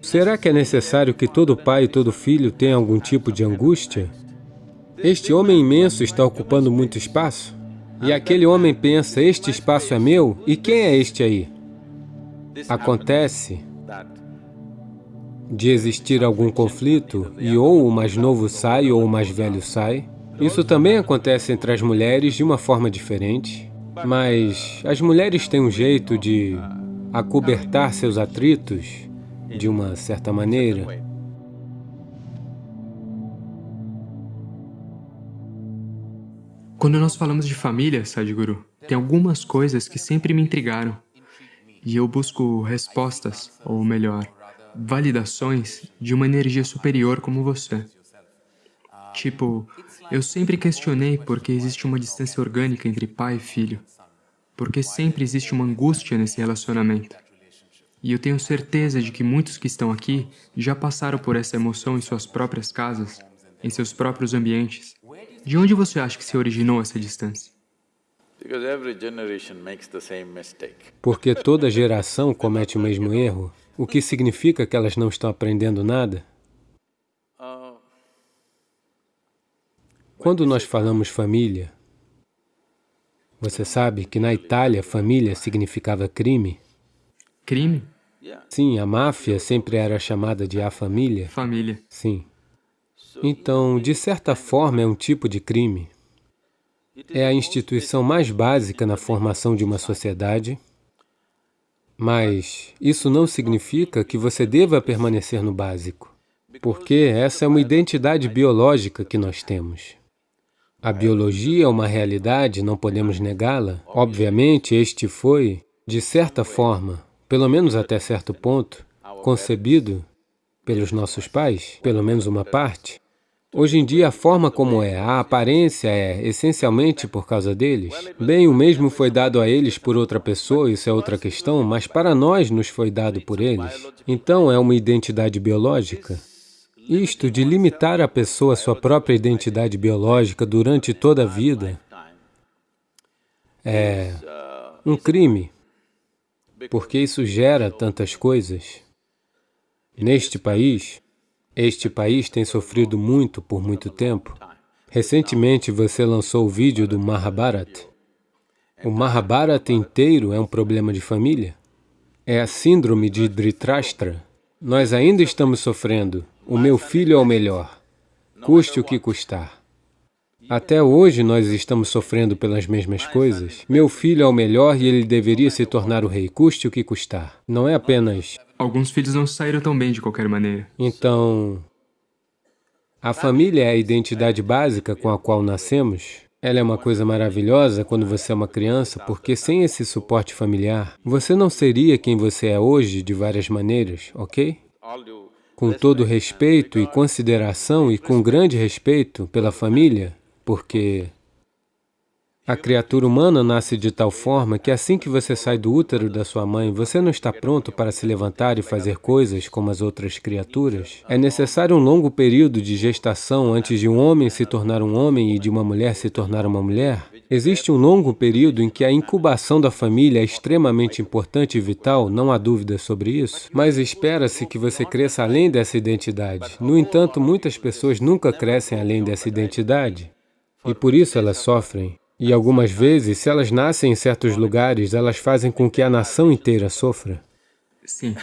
Será que é necessário que todo pai e todo filho tenha algum tipo de angústia? Este homem imenso está ocupando muito espaço? E aquele homem pensa, este espaço é meu? E quem é este aí? Acontece de existir algum conflito e ou o mais novo sai ou o mais velho sai. Isso também acontece entre as mulheres de uma forma diferente, mas as mulheres têm um jeito de acobertar seus atritos de uma certa maneira. Quando nós falamos de família, Sadhguru, tem algumas coisas que sempre me intrigaram. E eu busco respostas, ou melhor, validações de uma energia superior como você. Tipo, eu sempre questionei por que existe uma distância orgânica entre pai e filho. Porque sempre existe uma angústia nesse relacionamento. E eu tenho certeza de que muitos que estão aqui já passaram por essa emoção em suas próprias casas, em seus próprios ambientes. De onde você acha que se originou essa distância? Porque toda geração comete o mesmo erro, o que significa que elas não estão aprendendo nada? Quando nós falamos família, você sabe que na Itália família significava crime? Crime? Sim, a máfia sempre era chamada de a família. Família. Sim. Então, de certa forma, é um tipo de crime. É a instituição mais básica na formação de uma sociedade, mas isso não significa que você deva permanecer no básico, porque essa é uma identidade biológica que nós temos. A biologia é uma realidade, não podemos negá-la. Obviamente, este foi, de certa forma, pelo menos até certo ponto, concebido pelos nossos pais, pelo menos uma parte. Hoje em dia, a forma como é, a aparência é essencialmente por causa deles. Bem, o mesmo foi dado a eles por outra pessoa, isso é outra questão, mas para nós nos foi dado por eles. Então, é uma identidade biológica. Isto de limitar a pessoa à sua própria identidade biológica durante toda a vida é um crime porque isso gera tantas coisas. Neste país, este país tem sofrido muito por muito tempo. Recentemente você lançou o vídeo do Mahabharata. O Mahabharata inteiro é um problema de família. É a síndrome de Dhritarashtra. Nós ainda estamos sofrendo. O meu filho é o melhor, custe o que custar. Até hoje nós estamos sofrendo pelas mesmas coisas. Meu filho é o melhor e ele deveria se tornar o rei, custe o que custar. Não é apenas... Alguns filhos não saíram tão bem de qualquer maneira. Então, a família é a identidade básica com a qual nascemos. Ela é uma coisa maravilhosa quando você é uma criança, porque sem esse suporte familiar, você não seria quem você é hoje de várias maneiras, ok? Com todo respeito e consideração e com grande respeito pela família, porque a criatura humana nasce de tal forma que assim que você sai do útero da sua mãe, você não está pronto para se levantar e fazer coisas como as outras criaturas. É necessário um longo período de gestação antes de um homem se tornar um homem e de uma mulher se tornar uma mulher. Existe um longo período em que a incubação da família é extremamente importante e vital, não há dúvida sobre isso, mas espera-se que você cresça além dessa identidade. No entanto, muitas pessoas nunca crescem além dessa identidade. E por isso elas sofrem. E algumas vezes, se elas nascem em certos lugares, elas fazem com que a nação inteira sofra. Sim.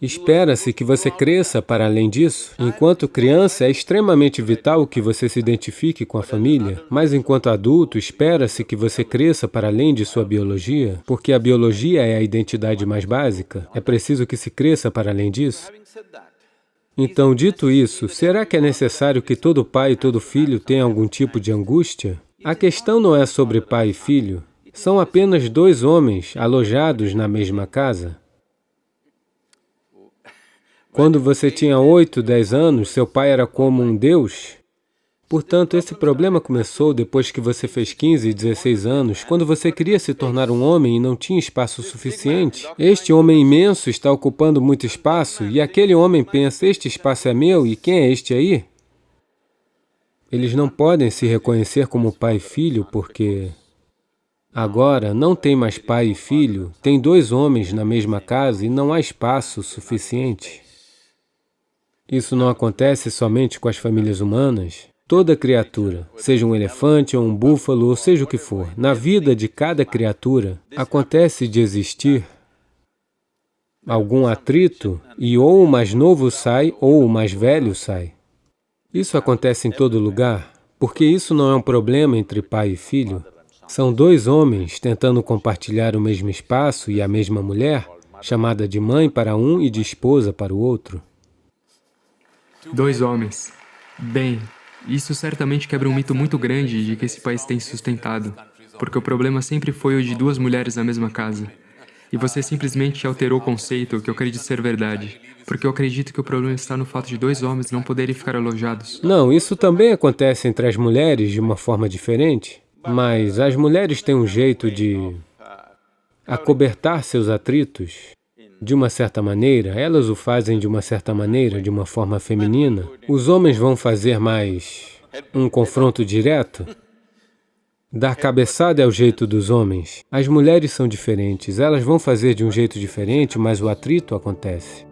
Espera-se que você cresça para além disso. Enquanto criança, é extremamente vital que você se identifique com a família, mas enquanto adulto, espera-se que você cresça para além de sua biologia, porque a biologia é a identidade mais básica. É preciso que se cresça para além disso. Então, dito isso, será que é necessário que todo pai e todo filho tenha algum tipo de angústia? A questão não é sobre pai e filho. São apenas dois homens alojados na mesma casa. Quando você tinha 8, 10 anos, seu pai era como um Deus, Portanto, esse problema começou depois que você fez 15 e 16 anos, quando você queria se tornar um homem e não tinha espaço suficiente. Este homem imenso está ocupando muito espaço e aquele homem pensa, este espaço é meu e quem é este aí? Eles não podem se reconhecer como pai e filho porque Agora, não tem mais pai e filho, tem dois homens na mesma casa e não há espaço suficiente. Isso não acontece somente com as famílias humanas. Toda criatura, seja um elefante ou um búfalo, ou seja o que for, na vida de cada criatura, acontece de existir algum atrito e ou o mais novo sai ou o mais velho sai. Isso acontece em todo lugar, porque isso não é um problema entre pai e filho. São dois homens tentando compartilhar o mesmo espaço e a mesma mulher, chamada de mãe para um e de esposa para o outro. Dois homens. Bem, isso certamente quebra um mito muito grande de que esse país tem sustentado, porque o problema sempre foi o de duas mulheres na mesma casa. E você simplesmente alterou o conceito que eu acredito ser verdade, porque eu acredito que o problema está no fato de dois homens não poderem ficar alojados. Não, isso também acontece entre as mulheres de uma forma diferente. Mas as mulheres têm um jeito de acobertar seus atritos de uma certa maneira, elas o fazem de uma certa maneira, de uma forma feminina. Os homens vão fazer mais um confronto direto. Dar cabeçada é o jeito dos homens. As mulheres são diferentes, elas vão fazer de um jeito diferente, mas o atrito acontece.